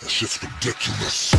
That shit's ridiculous.